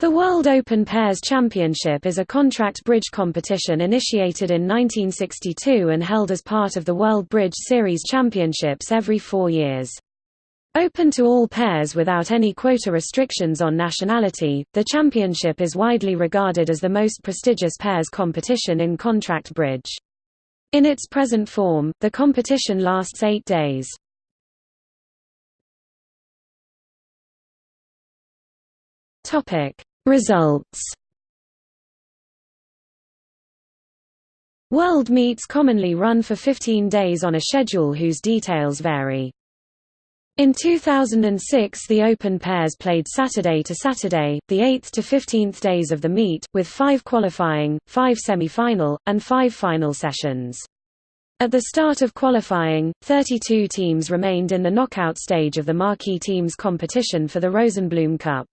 The World Open Pairs Championship is a contract bridge competition initiated in 1962 and held as part of the World Bridge Series Championships every four years. Open to all pairs without any quota restrictions on nationality, the championship is widely regarded as the most prestigious pairs competition in contract bridge. In its present form, the competition lasts eight days. Topic Results World meets commonly run for 15 days on a schedule whose details vary. In 2006 the Open pairs played Saturday to Saturday, the 8th to 15th days of the meet, with five qualifying, five semi-final, and five final sessions. At the start of qualifying, 32 teams remained in the knockout stage of the marquee teams competition for the Rosenblum Cup.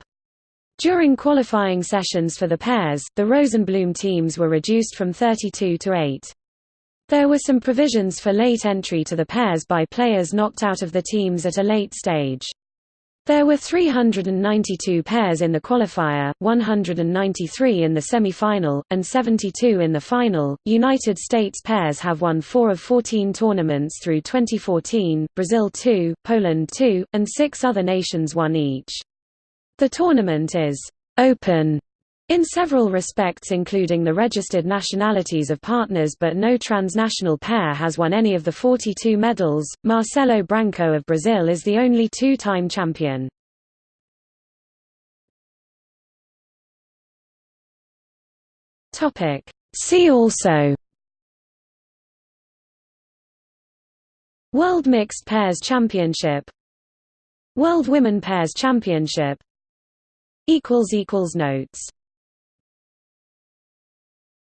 During qualifying sessions for the pairs, the Rosenblum teams were reduced from 32 to 8. There were some provisions for late entry to the pairs by players knocked out of the teams at a late stage. There were 392 pairs in the qualifier, 193 in the semi-final, and 72 in the final. United States pairs have won 4 of 14 tournaments through 2014, Brazil 2, Poland 2, and 6 other nations won each. The tournament is «open» in several respects including the registered nationalities of partners but no transnational pair has won any of the 42 medals. Marcelo Branco of Brazil is the only two-time champion. Topic See also World Mixed Pairs Championship World Women Pairs Championship Notes